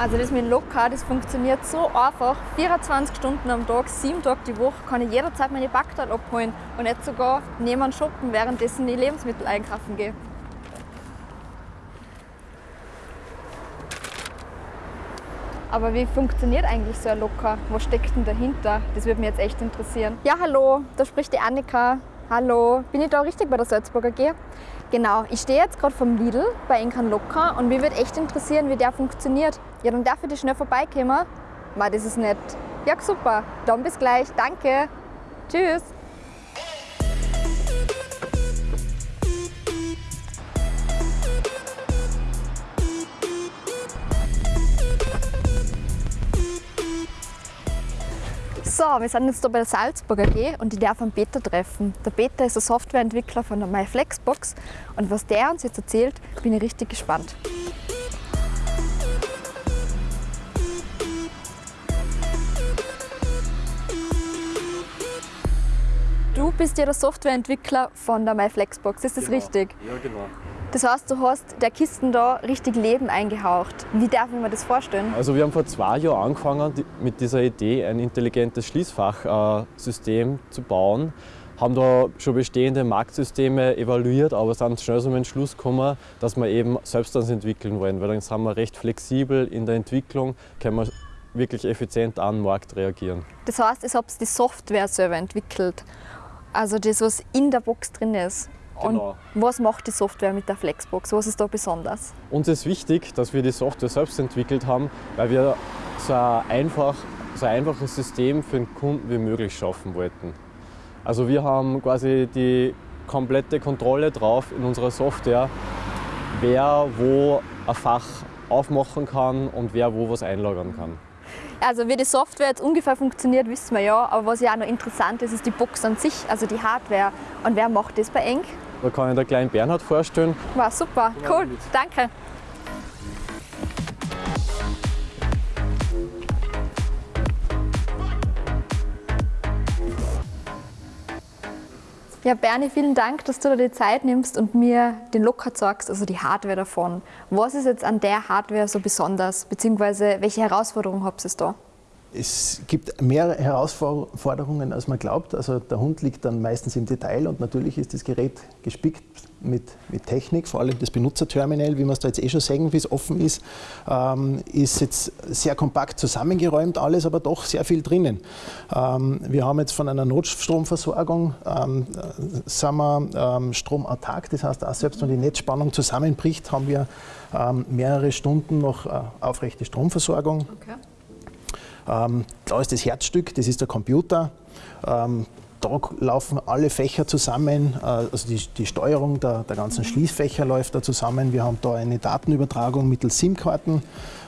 Also das mit Locker, das funktioniert so einfach. 24 Stunden am Tag, 7 Tage die Woche kann ich jederzeit meine Backteile abholen und nicht sogar nebenan shoppen, währenddessen ich Lebensmittel einkaufen gehe. Aber wie funktioniert eigentlich so ein Locker? Was steckt denn dahinter? Das würde mich jetzt echt interessieren. Ja, hallo, da spricht die Annika. Hallo, bin ich da richtig bei der Salzburger G? Genau, ich stehe jetzt gerade vom Lidl bei Enkan Locker und mich würde echt interessieren, wie der funktioniert. Ja, dann darf ich dich schnell vorbeikommen. Ma, das ist nett. Ja, super. Dann bis gleich. Danke. Tschüss. So, wir sind jetzt hier bei der Salzburger AG und ich darf einen Peter treffen. Der Peter ist ein Softwareentwickler von der MyFlexbox und was der uns jetzt erzählt, bin ich richtig gespannt. Du bist ja der Softwareentwickler von der MyFlexbox, ist das Genau. richtig? Ja, genau. Das heißt, du hast der Kisten da richtig Leben eingehaucht. Wie darf ich mir das vorstellen? Also wir haben vor zwei Jahren angefangen mit dieser Idee, ein intelligentes Schließfachsystem zu bauen. Haben da schon bestehende Marktsysteme evaluiert, aber sind schnell zum Entschluss gekommen, dass wir eben selbst das entwickeln wollen, weil dann sind wir recht flexibel in der Entwicklung, können wir wirklich effizient an den Markt reagieren. Das heißt, ich habe die Software selber entwickelt. Also das, was in der Box drin ist. Genau. Und was macht die Software mit der Flexbox? Was ist da besonders? Uns ist wichtig, dass wir die Software selbst entwickelt haben, weil wir so ein, einfach, so ein einfaches System für den Kunden wie möglich schaffen wollten. Also wir haben quasi die komplette Kontrolle drauf in unserer Software, wer wo ein Fach aufmachen kann und wer wo was einlagern kann. Also wie die Software jetzt ungefähr funktioniert, wissen wir ja. Aber was ja auch noch interessant ist, ist die Box an sich, also die Hardware. Und wer macht das bei Eng? Da kann ich den kleinen Bernhard vorstellen. War super, cool, danke. Ja, Bernie, vielen Dank, dass du dir die Zeit nimmst und mir den Locker zeigst, also die Hardware davon. Was ist jetzt an der Hardware so besonders, beziehungsweise welche Herausforderungen habt ihr da? Es gibt mehr Herausforderungen, als man glaubt. Also der Hund liegt dann meistens im Detail und natürlich ist das Gerät gespickt mit, mit Technik, vor allem das Benutzerterminal, wie wir es da jetzt eh schon sehen, wie es offen ist, ähm, ist jetzt sehr kompakt zusammengeräumt, alles, aber doch sehr viel drinnen. Ähm, wir haben jetzt von einer Notstromversorgung ähm, äh, sind wir ähm, stromartark, das heißt auch selbst wenn die Netzspannung zusammenbricht, haben wir ähm, mehrere Stunden noch äh, aufrechte Stromversorgung. Okay. Ähm, da ist das Herzstück, das ist der Computer. Ähm, da laufen alle Fächer zusammen, äh, also die, die Steuerung der, der ganzen Schließfächer läuft da zusammen. Wir haben da eine Datenübertragung mittels SIM-Karten.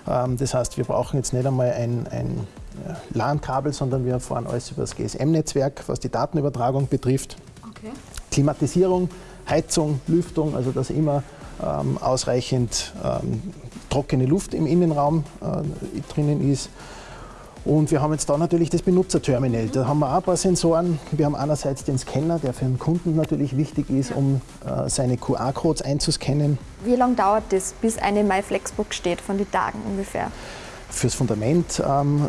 Ähm, das heißt, wir brauchen jetzt nicht einmal ein, ein äh, LAN-Kabel, sondern wir fahren alles über das GSM-Netzwerk, was die Datenübertragung betrifft. Okay. Klimatisierung, Heizung, Lüftung, also dass immer ähm, ausreichend ähm, trockene Luft im Innenraum äh, drinnen ist. Und wir haben jetzt da natürlich das Benutzerterminal. Da haben wir auch ein paar Sensoren. Wir haben einerseits den Scanner, der für den Kunden natürlich wichtig ist, um äh, seine QR-Codes einzuscannen. Wie lange dauert das, bis eine MyFlexbox steht, von den Tagen ungefähr? Fürs Fundament ähm,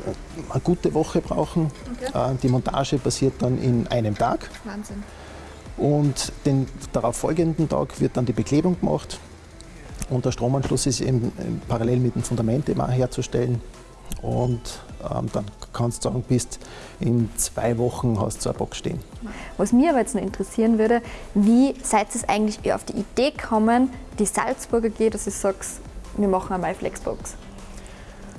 eine gute Woche brauchen. Äh, die Montage passiert dann in einem Tag. Wahnsinn. Und den darauf folgenden Tag wird dann die Beklebung gemacht. Und der Stromanschluss ist eben ähm, parallel mit dem Fundament auch herzustellen. Und ähm, dann kannst du sagen, bist in zwei Wochen hast du eine Box stehen. Was mich aber jetzt noch interessieren würde, wie seid ihr eigentlich auf die Idee gekommen, die Salzburger geht, dass ich sage, wir machen eine MyFlexbox?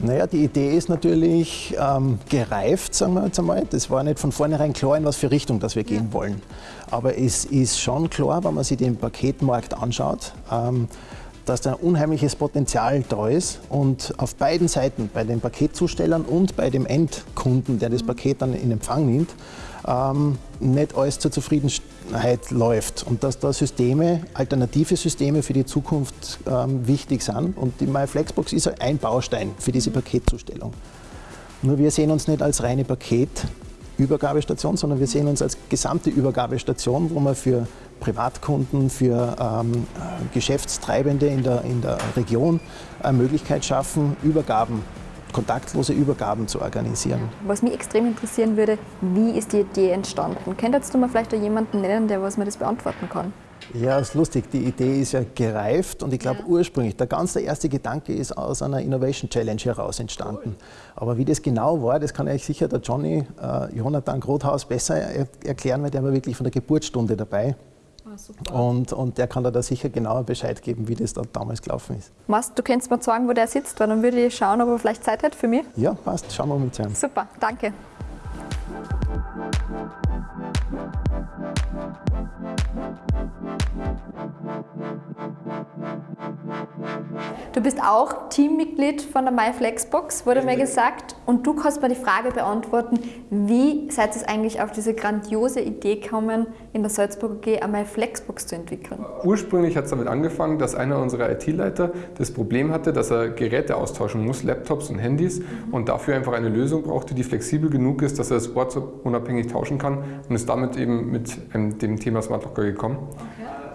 Naja, die Idee ist natürlich ähm, gereift, sagen wir jetzt einmal. Das war nicht von vornherein klar, in was für Richtung dass wir gehen wollen. Aber es ist schon klar, wenn man sich den Paketmarkt anschaut, ähm, dass da ein unheimliches Potenzial da ist und auf beiden Seiten, bei den Paketzustellern und bei dem Endkunden, der das Paket dann in Empfang nimmt, ähm, nicht alles zur Zufriedenheit läuft und dass da Systeme, alternative Systeme für die Zukunft ähm, wichtig sind. Und die MyFlexbox ist ein Baustein für diese Paketzustellung. Nur wir sehen uns nicht als reine Paketübergabestation, sondern wir sehen uns als gesamte Übergabestation, wo wir für Privatkunden, für ähm, Geschäftstreibende in der, in der Region eine Möglichkeit schaffen, Übergaben kontaktlose Übergaben zu organisieren. Was mich extrem interessieren würde, wie ist die Idee entstanden? Könntest du mir vielleicht jemanden nennen, der was mir das beantworten kann? Ja, ist lustig. Die Idee ist ja gereift und ich glaube ja. ursprünglich, der ganz der erste Gedanke ist aus einer Innovation Challenge heraus entstanden. Aber wie das genau war, das kann euch sicher der Johnny äh, Jonathan Grothaus besser er erklären, weil der war wirklich von der Geburtsstunde dabei. Ah, und, und der kann da sicher genauer Bescheid geben, wie das da damals gelaufen ist. Mast, du könntest mal sagen, wo der sitzt, weil dann würde ich schauen, ob er vielleicht Zeit hat für mich. Ja, passt. Schauen wir mal zusammen. Super, danke. Du bist auch Teammitglied von der MyFlexbox, wurde mir gesagt. Und du kannst mir die Frage beantworten, wie seid ihr eigentlich auf diese grandiose Idee gekommen, in der Salzburger G eine MyFlexbox zu entwickeln? Ursprünglich hat es damit angefangen, dass einer unserer IT-Leiter das Problem hatte, dass er Geräte austauschen muss, Laptops und Handys, mhm. und dafür einfach eine Lösung brauchte, die flexibel genug ist, dass er das ortsunabhängig tauschen kann und ist damit eben mit ähm, dem Thema Smart Locker gekommen.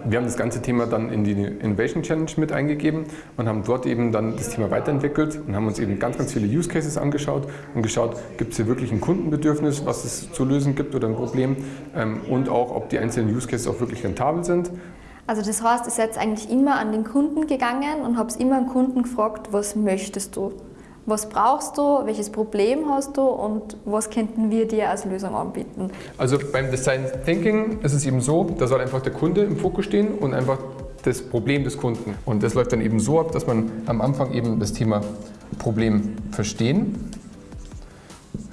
Wir haben das ganze Thema dann in die Innovation Challenge mit eingegeben und haben dort eben dann das Thema weiterentwickelt und haben uns eben ganz, ganz viele Use Cases angeschaut und geschaut, gibt es hier wirklich ein Kundenbedürfnis, was es zu lösen gibt oder ein Problem ähm, und auch, ob die einzelnen Use Cases auch wirklich rentabel sind. Also das heißt, ihr seid eigentlich immer an den Kunden gegangen und habt immer einen Kunden gefragt, was möchtest du? Was brauchst du, welches Problem hast du und was könnten wir dir als Lösung anbieten? Also beim Design Thinking ist es eben so, da soll einfach der Kunde im Fokus stehen und einfach das Problem des Kunden. Und das läuft dann eben so ab, dass man am Anfang eben das Thema Problem verstehen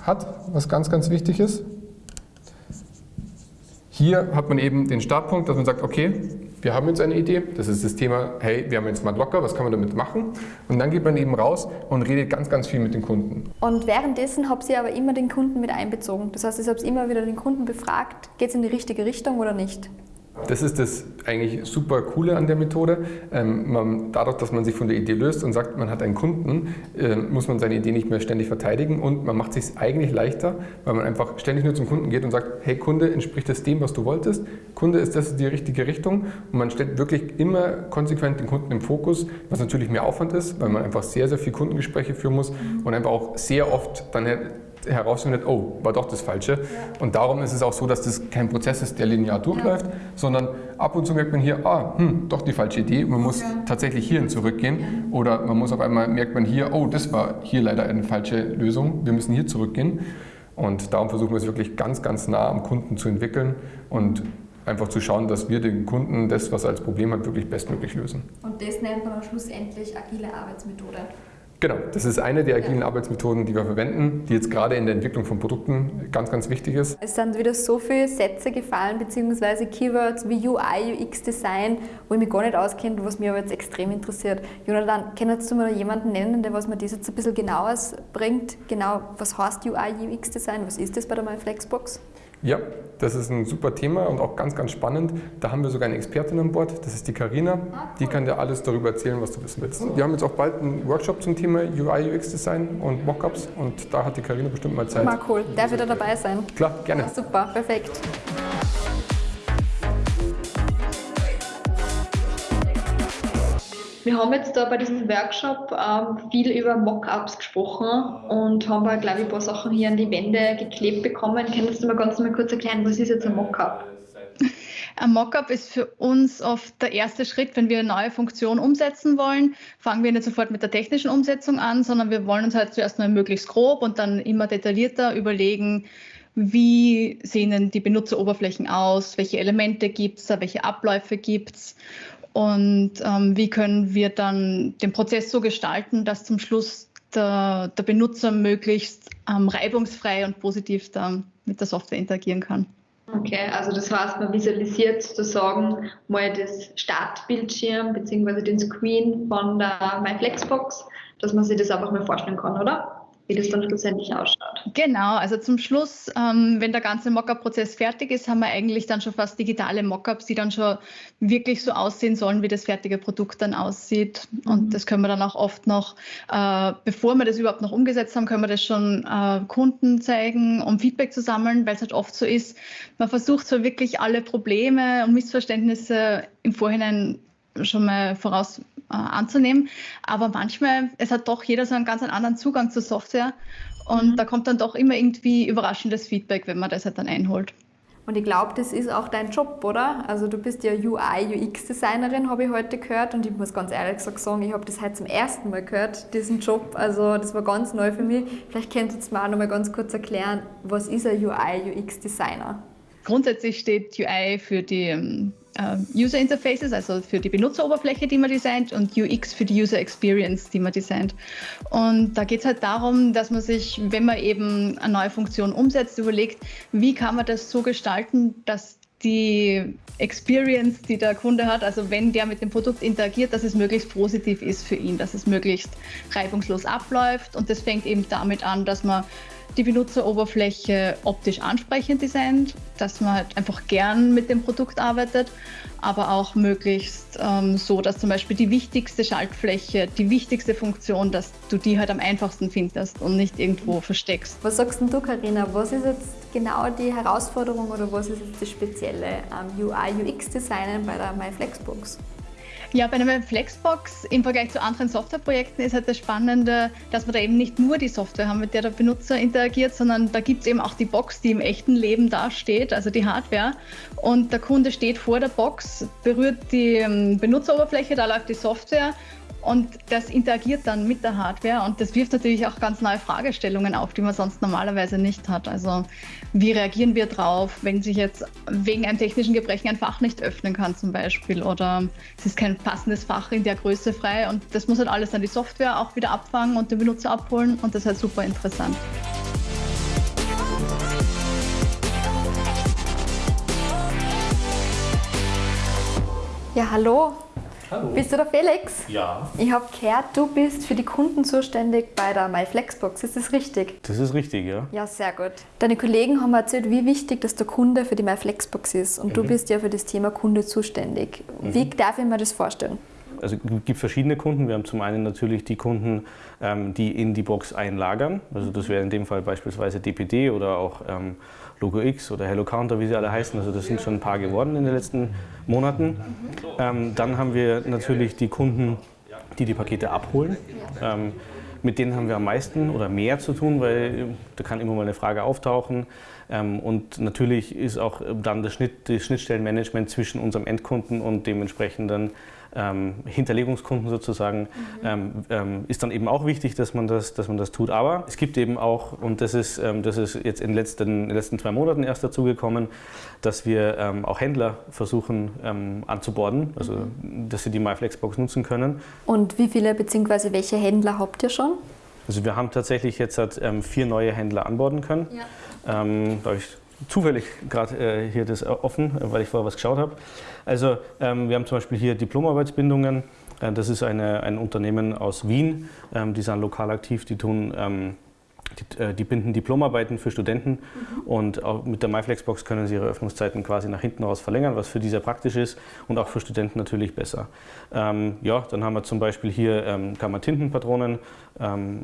hat, was ganz, ganz wichtig ist. Hier hat man eben den Startpunkt, dass man sagt, okay, wir haben jetzt eine Idee, das ist das Thema, hey, wir haben jetzt Smart Locker, was kann man damit machen? Und dann geht man eben raus und redet ganz, ganz viel mit den Kunden. Und währenddessen habt ihr aber immer den Kunden mit einbezogen. Das heißt, ihr habt immer wieder den Kunden befragt, geht es in die richtige Richtung oder nicht? Das ist das eigentlich super Coole an der Methode. Ähm, man, dadurch, dass man sich von der Idee löst und sagt, man hat einen Kunden, äh, muss man seine Idee nicht mehr ständig verteidigen und man macht es sich eigentlich leichter, weil man einfach ständig nur zum Kunden geht und sagt, hey Kunde, entspricht das dem, was du wolltest? Kunde, ist das die richtige Richtung? Und man stellt wirklich immer konsequent den Kunden im Fokus, was natürlich mehr Aufwand ist, weil man einfach sehr, sehr viel Kundengespräche führen muss und einfach auch sehr oft dann herausfindet, oh, war doch das Falsche. Ja. Und darum ist es auch so, dass das kein Prozess ist, der linear durchläuft, ja. sondern ab und zu merkt man hier, ah, hm, doch die falsche Idee. Man muss ja. tatsächlich hierhin zurückgehen. Oder man muss auf einmal, merkt man hier, oh, das war hier leider eine falsche Lösung. Wir müssen hier zurückgehen. Und darum versuchen wir es wirklich ganz, ganz nah am Kunden zu entwickeln und einfach zu schauen, dass wir den Kunden das, was er als Problem hat, wirklich bestmöglich lösen. Und das nennt man schlussendlich agile Arbeitsmethode. Genau, das ist eine der agilen Arbeitsmethoden, die wir verwenden, die jetzt gerade in der Entwicklung von Produkten ganz, ganz wichtig ist. Es sind wieder so viele Sätze gefallen, beziehungsweise Keywords wie UI, UX-Design, wo ich mich gar nicht auskenne, was mich aber jetzt extrem interessiert. Jonathan, kannst du mir jemanden nennen, der was mir das jetzt ein bisschen genauer bringt? Genau, was heißt UI, UX-Design? Was ist das bei der MyFlexbox? Ja, das ist ein super Thema und auch ganz, ganz spannend. Da haben wir sogar eine Expertin an Bord, das ist die Karina. Ah. Die kann dir alles darüber erzählen, was du wissen willst. Wir haben jetzt auch bald einen Workshop zum Thema UI, UX Design und Mockups und da hat die Karina bestimmt mal Zeit. Mal cool, darf wieder dabei sein? Klar, gerne. Ja, super, perfekt. Wir haben jetzt da bei diesem Workshop ähm, viel über Mockups gesprochen und haben, glaube ich, ein paar Sachen hier an die Wände geklebt bekommen. Kannst du mal ganz mal kurz erklären, was ist jetzt ein Mockup? Ein Mockup ist für uns oft der erste Schritt, wenn wir eine neue Funktion umsetzen wollen. Fangen wir nicht sofort mit der technischen Umsetzung an, sondern wir wollen uns halt zuerst mal möglichst grob und dann immer detaillierter überlegen, wie sehen denn die Benutzeroberflächen aus, welche Elemente gibt es, welche Abläufe gibt es und ähm, wie können wir dann den Prozess so gestalten, dass zum Schluss der, der Benutzer möglichst ähm, reibungsfrei und positiv dann mit der Software interagieren kann. Okay, also das heißt, man visualisiert sozusagen mal das Startbildschirm bzw. den Screen von der MyFlexbox, dass man sich das einfach mal vorstellen kann, oder? Wie das dann schlussendlich ausschaut. Genau, also zum Schluss, ähm, wenn der ganze Mockup-Prozess fertig ist, haben wir eigentlich dann schon fast digitale Mockups, die dann schon wirklich so aussehen sollen, wie das fertige Produkt dann aussieht. Mhm. Und das können wir dann auch oft noch, äh, bevor wir das überhaupt noch umgesetzt haben, können wir das schon äh, Kunden zeigen, um Feedback zu sammeln, weil es halt oft so ist, man versucht so wirklich alle Probleme und Missverständnisse im Vorhinein schon mal voraus äh, anzunehmen. Aber manchmal, es hat doch jeder so einen ganz anderen Zugang zur Software und mhm. da kommt dann doch immer irgendwie überraschendes Feedback, wenn man das halt dann einholt. Und ich glaube, das ist auch dein Job, oder? Also du bist ja UI, UX-Designerin, habe ich heute gehört. Und ich muss ganz ehrlich sagen, ich habe das heute zum ersten Mal gehört, diesen Job. Also das war ganz neu für mich. Vielleicht könnt ihr jetzt mal noch mal ganz kurz erklären, was ist ein UI, UX-Designer? Grundsätzlich steht UI für die ähm, äh, User Interfaces, also für die Benutzeroberfläche, die man designt, und UX für die User Experience, die man designt. Und da geht es halt darum, dass man sich, wenn man eben eine neue Funktion umsetzt, überlegt, wie kann man das so gestalten, dass die Experience, die der Kunde hat, also wenn der mit dem Produkt interagiert, dass es möglichst positiv ist für ihn, dass es möglichst reibungslos abläuft. Und das fängt eben damit an, dass man die Benutzeroberfläche optisch ansprechend designt, dass man halt einfach gern mit dem Produkt arbeitet, aber auch möglichst ähm, so, dass zum Beispiel die wichtigste Schaltfläche, die wichtigste Funktion, dass du die halt am einfachsten findest und nicht irgendwo versteckst. Was sagst du, Karina? Was ist jetzt genau die Herausforderung oder was ist jetzt das Spezielle am UI-UX-Designen bei der MyFlexbox? Ja, bei einer Flexbox im Vergleich zu anderen Softwareprojekten ist halt das Spannende, dass wir da eben nicht nur die Software haben, mit der der Benutzer interagiert, sondern da gibt es eben auch die Box, die im echten Leben dasteht, also die Hardware. Und der Kunde steht vor der Box, berührt die ähm, Benutzeroberfläche, da läuft die Software und das interagiert dann mit der Hardware und das wirft natürlich auch ganz neue Fragestellungen auf, die man sonst normalerweise nicht hat. Also wie reagieren wir drauf, wenn sich jetzt wegen einem technischen Gebrechen ein Fach nicht öffnen kann zum Beispiel oder es ist kein passendes Fach in der Größe frei und das muss halt alles dann die Software auch wieder abfangen und den Benutzer abholen und das ist halt super interessant. Ja, hallo, Hallo. Bist du der Felix? Ja. Ich habe gehört, du bist für die Kunden zuständig bei der MyFlexbox. Ist das richtig? Das ist richtig, ja. Ja, sehr gut. Deine Kollegen haben erzählt, wie wichtig dass der Kunde für die MyFlexbox ist. Und mhm. du bist ja für das Thema Kunde zuständig. Mhm. Wie darf ich mir das vorstellen? Also es gibt verschiedene Kunden. Wir haben zum einen natürlich die Kunden, ähm, die in die Box einlagern. Also das wäre in dem Fall beispielsweise DPD oder auch ähm, Logo X oder Hello Counter, wie sie alle heißen. Also das sind schon ein paar geworden in den letzten Monaten. Ähm, dann haben wir natürlich die Kunden, die die Pakete abholen. Ähm, mit denen haben wir am meisten oder mehr zu tun, weil da kann immer mal eine Frage auftauchen. Ähm, und natürlich ist auch dann das, Schnitt, das Schnittstellenmanagement zwischen unserem Endkunden und dem entsprechenden ähm, Hinterlegungskunden sozusagen, mhm. ähm, ähm, ist dann eben auch wichtig, dass man, das, dass man das tut. Aber es gibt eben auch, und das ist, ähm, das ist jetzt in den letzten, in den letzten zwei Monaten erst dazu gekommen, dass wir ähm, auch Händler versuchen ähm, anzuborden, also mhm. dass sie die MyFlexbox nutzen können. Und wie viele bzw. welche Händler habt ihr schon? Also wir haben tatsächlich jetzt vier neue Händler anborden können. Ja. da habe ich zufällig gerade äh, hier das offen, weil ich vorher was geschaut habe. Also ähm, wir haben zum Beispiel hier Diplomarbeitsbindungen. Äh, das ist eine, ein Unternehmen aus Wien, ähm, die sind lokal aktiv, die tun ähm, die, äh, die, binden Diplomarbeiten für Studenten mhm. und auch mit der MyFlexbox können sie ihre Öffnungszeiten quasi nach hinten raus verlängern, was für die sehr praktisch ist und auch für Studenten natürlich besser. Ähm, ja, dann haben wir zum Beispiel hier, ähm, kann man Tintenpatronen ähm,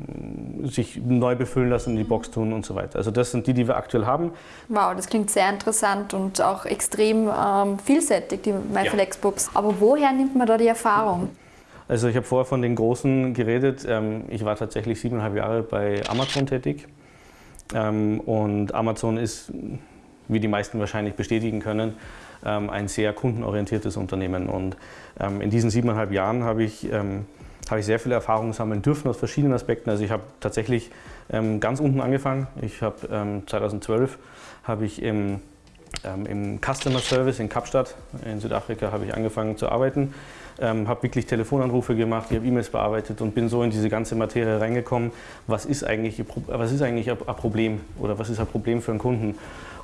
sich neu befüllen lassen, in die Box tun und so weiter. Also das sind die, die wir aktuell haben. Wow, das klingt sehr interessant und auch extrem ähm, vielseitig, die MyFlexbox. Ja. Aber woher nimmt man da die Erfahrung? Also ich habe vorher von den Großen geredet. Ähm, ich war tatsächlich siebeneinhalb Jahre bei Amazon tätig. Ähm, und Amazon ist, wie die meisten wahrscheinlich bestätigen können, ähm, ein sehr kundenorientiertes Unternehmen. Und in diesen siebeneinhalb Jahren habe ich, habe ich sehr viele Erfahrungen sammeln dürfen aus verschiedenen Aspekten. Also ich habe tatsächlich ganz unten angefangen. Ich habe 2012 habe ich im im Customer Service in Kapstadt in Südafrika habe ich angefangen zu arbeiten ähm, habe wirklich Telefonanrufe gemacht, ich habe E-Mails bearbeitet und bin so in diese ganze Materie reingekommen, was ist eigentlich, was ist eigentlich ein Problem oder was ist ein Problem für einen Kunden.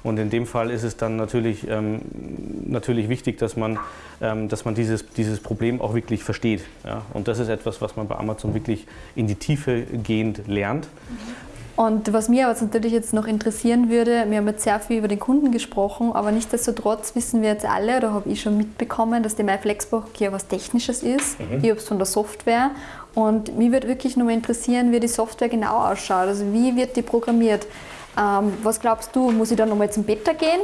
Und in dem Fall ist es dann natürlich, ähm, natürlich wichtig, dass man, ähm, dass man dieses, dieses Problem auch wirklich versteht. Ja? Und das ist etwas, was man bei Amazon wirklich in die Tiefe gehend lernt. Und was mir aber natürlich jetzt noch interessieren würde, wir haben jetzt sehr viel über den Kunden gesprochen, aber nichtsdestotrotz wissen wir jetzt alle, oder habe ich schon mitbekommen, dass die MyFlexbox hier was Technisches ist. Mhm. Ich habe es von der Software. Und mich würde wirklich nur mal interessieren, wie die Software genau ausschaut. Also wie wird die programmiert? Ähm, was glaubst du, muss ich da nochmal zum Beta gehen?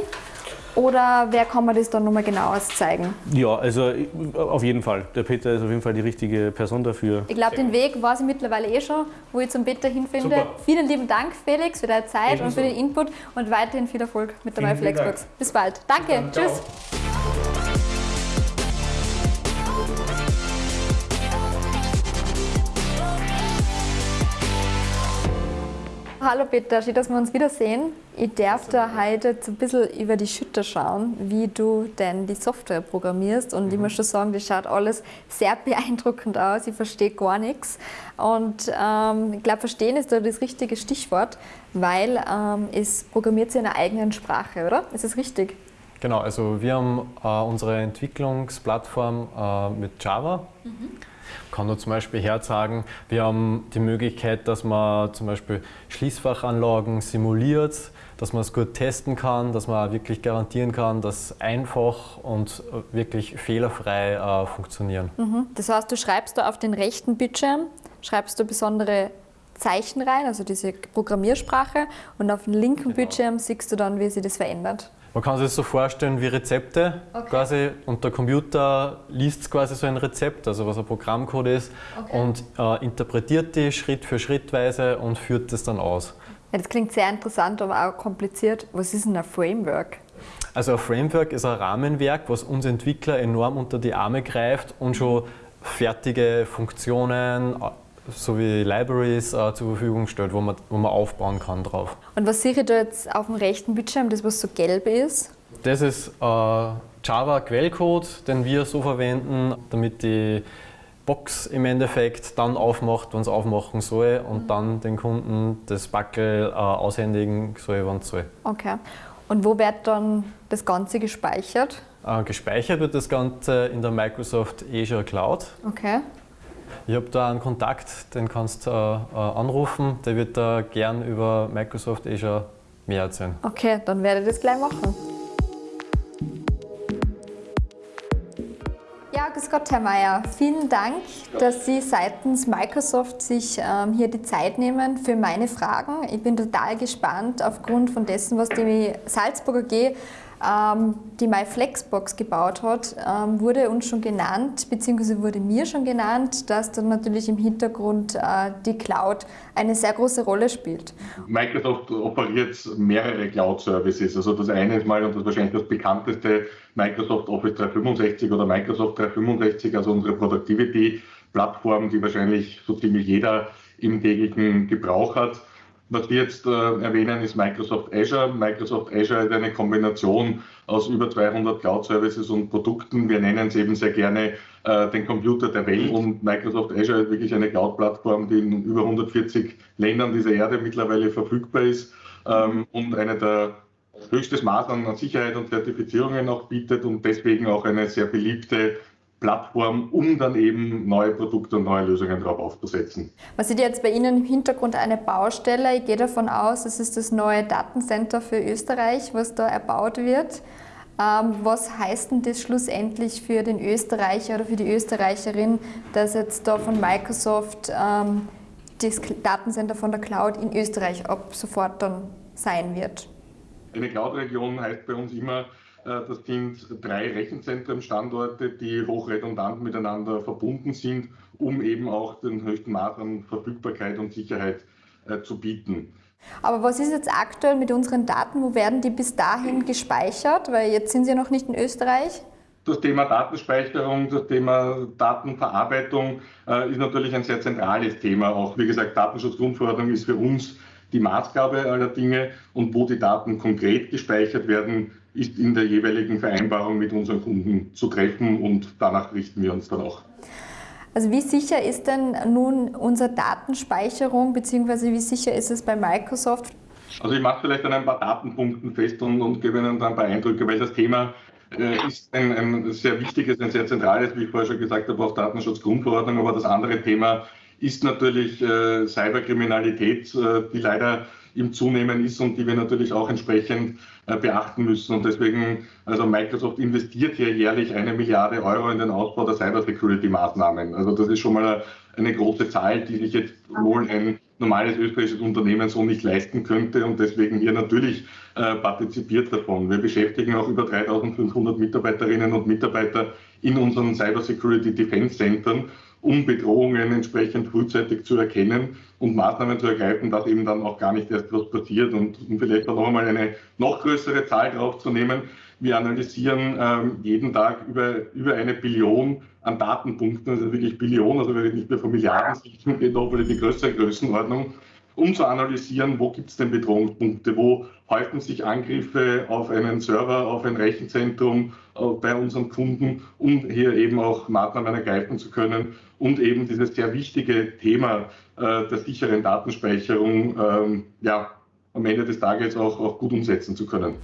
Oder wer kann mir das dann nochmal genauer zeigen? Ja, also auf jeden Fall. Der Peter ist auf jeden Fall die richtige Person dafür. Ich glaube, den Weg weiß ich mittlerweile eh schon, wo ich zum Peter hinfinde. Super. Vielen lieben Dank, Felix, für deine Zeit Ebenso. und für den Input und weiterhin viel Erfolg mit der neuen Flexbox. Bis bald. Danke. Bis Tschüss. Hallo Peter, schön, dass wir uns wiedersehen. Ich darf da heute jetzt ein bisschen über die Schütter schauen, wie du denn die Software programmierst. Und mhm. ich muss schon sagen, das schaut alles sehr beeindruckend aus. Ich verstehe gar nichts. Und ähm, ich glaube, verstehen ist da das richtige Stichwort, weil ähm, es programmiert sich in einer eigenen Sprache, oder? Ist das richtig? Genau, also wir haben äh, unsere Entwicklungsplattform äh, mit Java. Mhm kann nur zum Beispiel herzagen, wir haben die Möglichkeit, dass man zum Beispiel Schließfachanlagen simuliert, dass man es gut testen kann, dass man wirklich garantieren kann, dass einfach und wirklich fehlerfrei äh, funktionieren. Mhm. Das heißt, du schreibst da auf den rechten Bildschirm, schreibst du besondere Zeichen rein, also diese Programmiersprache, und auf dem linken genau. Bildschirm siehst du dann, wie sich das verändert. Man kann sich das so vorstellen wie Rezepte okay. quasi und der Computer liest quasi so ein Rezept, also was ein Programmcode ist okay. und äh, interpretiert die Schritt für Schrittweise und führt das dann aus. Ja, das klingt sehr interessant, aber auch kompliziert. Was ist denn ein Framework? Also ein Framework ist ein Rahmenwerk, was uns Entwickler enorm unter die Arme greift und schon fertige Funktionen, sowie Libraries äh, zur Verfügung stellt, wo man, wo man aufbauen kann drauf. Und was sehe ich da jetzt auf dem rechten Bildschirm, das was so gelb ist? Das ist äh, Java-Quellcode, den wir so verwenden, damit die Box im Endeffekt dann aufmacht, wenn es aufmachen soll und mhm. dann den Kunden das Backel äh, aushändigen soll, wenn es soll. Okay. Und wo wird dann das Ganze gespeichert? Äh, gespeichert wird das Ganze in der Microsoft Azure Cloud. Okay. Ich habe da einen Kontakt, den kannst du äh, anrufen. Der wird da gern über Microsoft Azure mehr erzählen. Okay, dann werde ich das gleich machen. Ja, grüß Gott, Herr Mayer. Vielen Dank, dass Sie seitens Microsoft sich ähm, hier die Zeit nehmen für meine Fragen. Ich bin total gespannt aufgrund von dessen, was die Salzburger AG ähm, die MyFlexbox gebaut hat, ähm, wurde uns schon genannt, beziehungsweise wurde mir schon genannt, dass dann natürlich im Hintergrund äh, die Cloud eine sehr große Rolle spielt. Microsoft operiert mehrere Cloud-Services. Also das eine ist mal und das wahrscheinlich das bekannteste Microsoft Office 365 oder Microsoft 365, also unsere Productivity-Plattform, die wahrscheinlich so ziemlich jeder im täglichen Gebrauch hat. Was wir jetzt äh, erwähnen, ist Microsoft Azure. Microsoft Azure ist eine Kombination aus über 200 Cloud-Services und Produkten. Wir nennen es eben sehr gerne äh, den Computer der Welt. Und Microsoft Azure ist wirklich eine Cloud-Plattform, die in über 140 Ländern dieser Erde mittlerweile verfügbar ist ähm, und eine der höchstes Maß an Sicherheit und Zertifizierungen auch bietet und deswegen auch eine sehr beliebte Plattform, um dann eben neue Produkte und neue Lösungen darauf aufzusetzen. Was sieht jetzt bei Ihnen im Hintergrund eine Baustelle? Ich gehe davon aus, es ist das neue Datencenter für Österreich, was da erbaut wird. Ähm, was heißt denn das schlussendlich für den Österreicher oder für die Österreicherin, dass jetzt da von Microsoft ähm, das Datencenter von der Cloud in Österreich ab sofort dann sein wird? Eine Cloud-Region heißt bei uns immer, das sind drei Rechenzentren-Standorte, die hochredundant miteinander verbunden sind, um eben auch den höchsten Maß an Verfügbarkeit und Sicherheit äh, zu bieten. Aber was ist jetzt aktuell mit unseren Daten? Wo werden die bis dahin gespeichert? Weil jetzt sind sie ja noch nicht in Österreich. Das Thema Datenspeicherung, das Thema Datenverarbeitung äh, ist natürlich ein sehr zentrales Thema. Auch wie gesagt, Datenschutzgrundverordnung ist für uns die Maßgabe aller Dinge und wo die Daten konkret gespeichert werden, ist in der jeweiligen Vereinbarung mit unseren Kunden zu treffen und danach richten wir uns dann auch. Also wie sicher ist denn nun unsere Datenspeicherung beziehungsweise wie sicher ist es bei Microsoft? Also ich mache vielleicht an ein paar Datenpunkten fest und, und gebe Ihnen dann ein paar Eindrücke, weil das Thema äh, ist ein, ein, sehr wichtiges, ein sehr zentrales, wie ich vorher schon gesagt habe, auch Datenschutzgrundverordnung, aber das andere Thema ist natürlich äh, Cyberkriminalität, äh, die leider im Zunehmen ist und die wir natürlich auch entsprechend äh, beachten müssen. Und deswegen, also Microsoft investiert hier jährlich eine Milliarde Euro in den Ausbau der Cybersecurity-Maßnahmen. Also das ist schon mal eine große Zahl, die sich jetzt wohl ein normales österreichisches Unternehmen so nicht leisten könnte und deswegen hier natürlich äh, partizipiert davon. Wir beschäftigen auch über 3500 Mitarbeiterinnen und Mitarbeiter in unseren Cybersecurity Defense Centern um Bedrohungen entsprechend frühzeitig zu erkennen und Maßnahmen zu ergreifen, dass eben dann auch gar nicht erst was passiert. Und um vielleicht noch einmal eine noch größere Zahl draufzunehmen, wir analysieren ähm, jeden Tag über, über eine Billion an Datenpunkten, also wirklich Billionen, also nicht mehr von Milliarden, sondern geht nochmal in die größere Größenordnung um zu analysieren, wo gibt es denn Bedrohungspunkte, wo häufen sich Angriffe auf einen Server, auf ein Rechenzentrum äh, bei unseren Kunden, um hier eben auch Maßnahmen ergreifen zu können und eben dieses sehr wichtige Thema äh, der sicheren Datenspeicherung ähm, ja, am Ende des Tages auch, auch gut umsetzen zu können.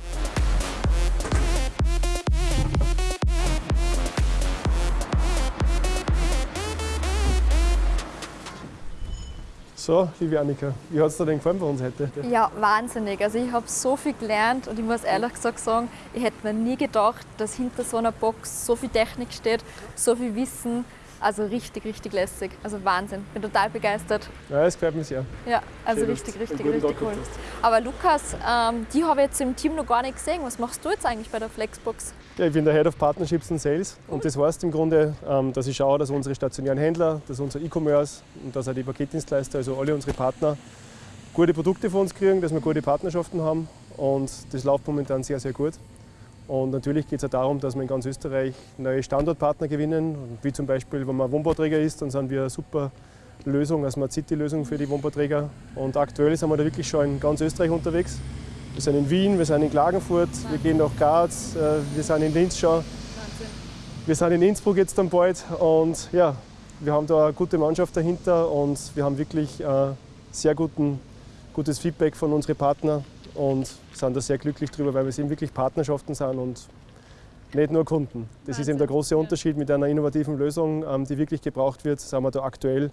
So, liebe Annika, wie hat es dir denn gefallen bei uns heute? Ja, wahnsinnig. Also ich habe so viel gelernt und ich muss ehrlich gesagt sagen, ich hätte mir nie gedacht, dass hinter so einer Box so viel Technik steht, so viel Wissen. Also richtig, richtig lässig. Also Wahnsinn. Bin total begeistert. Ja, es gefällt mir sehr. Ja, also Schön, richtig, richtig, richtig cool. Aber Lukas, ähm, die habe ich jetzt im Team noch gar nicht gesehen. Was machst du jetzt eigentlich bei der Flexbox? Ja, ich bin der Head of Partnerships and Sales und das heißt im Grunde, ähm, dass ich schaue, dass unsere stationären Händler, dass unser E-Commerce und dass auch die Paketdienstleister, also alle unsere Partner, gute Produkte für uns kriegen, dass wir gute Partnerschaften haben und das läuft momentan sehr, sehr gut. Und natürlich geht es auch darum, dass wir in ganz Österreich neue Standortpartner gewinnen. Wie zum Beispiel, wenn man Wohnbauträger ist, dann sind wir eine super Lösung, also eine City-Lösung für die Wohnbauträger. Und aktuell sind wir da wirklich schon in ganz Österreich unterwegs. Wir sind in Wien, wir sind in Klagenfurt, wir gehen nach Graz, äh, wir sind in Linz schon. Wir sind in Innsbruck jetzt dann bald und ja, wir haben da eine gute Mannschaft dahinter und wir haben wirklich äh, sehr guten, gutes Feedback von unseren Partnern und sind da sehr glücklich drüber, weil wir eben wirklich Partnerschaften sind und nicht nur Kunden. Das ist eben der große Unterschied mit einer innovativen Lösung, ähm, die wirklich gebraucht wird, sind wir da aktuell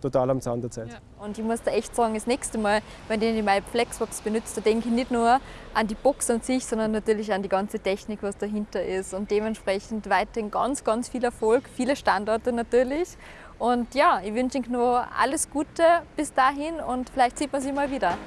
total am Zahn der Zeit. Ja. Und ich muss da echt sagen, das nächste Mal, wenn ich meine Flexbox benutze, da denke ich nicht nur an die Box an sich, sondern natürlich an die ganze Technik, was dahinter ist. Und dementsprechend weiterhin ganz, ganz viel Erfolg, viele Standorte natürlich. Und ja, ich wünsche Ihnen nur alles Gute bis dahin und vielleicht sieht man sich mal wieder.